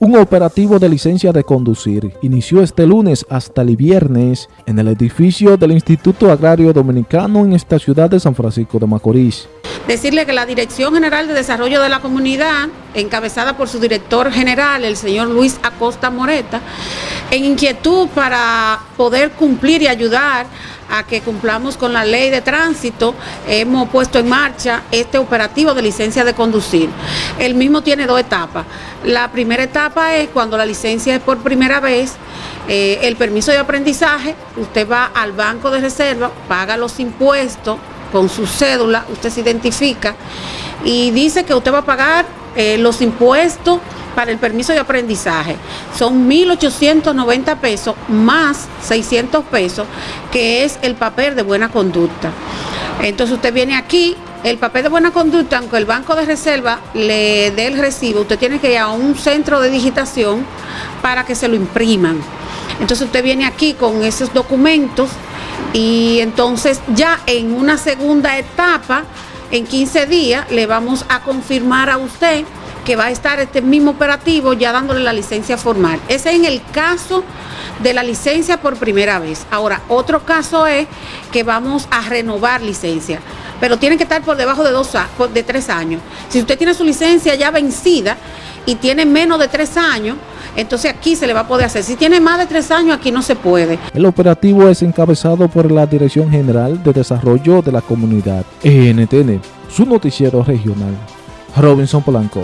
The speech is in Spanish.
Un operativo de licencia de conducir inició este lunes hasta el viernes en el edificio del Instituto Agrario Dominicano en esta ciudad de San Francisco de Macorís. Decirle que la Dirección General de Desarrollo de la Comunidad, encabezada por su director general, el señor Luis Acosta Moreta, en inquietud para poder cumplir y ayudar a que cumplamos con la ley de tránsito, hemos puesto en marcha este operativo de licencia de conducir. El mismo tiene dos etapas. La primera etapa es cuando la licencia es por primera vez, eh, el permiso de aprendizaje, usted va al banco de reserva, paga los impuestos con su cédula, usted se identifica y dice que usted va a pagar eh, los impuestos para el permiso de aprendizaje son 1.890 pesos más 600 pesos, que es el papel de buena conducta. Entonces usted viene aquí, el papel de buena conducta, aunque el banco de reserva le dé el recibo, usted tiene que ir a un centro de digitación para que se lo impriman. Entonces usted viene aquí con esos documentos y entonces ya en una segunda etapa, en 15 días, le vamos a confirmar a usted que va a estar este mismo operativo ya dándole la licencia formal. Ese es el caso de la licencia por primera vez. Ahora, otro caso es que vamos a renovar licencia, pero tiene que estar por debajo de, dos, de tres años. Si usted tiene su licencia ya vencida y tiene menos de tres años, entonces aquí se le va a poder hacer. Si tiene más de tres años, aquí no se puede. El operativo es encabezado por la Dirección General de Desarrollo de la Comunidad, ENTN, su noticiero regional. Robinson Polanco.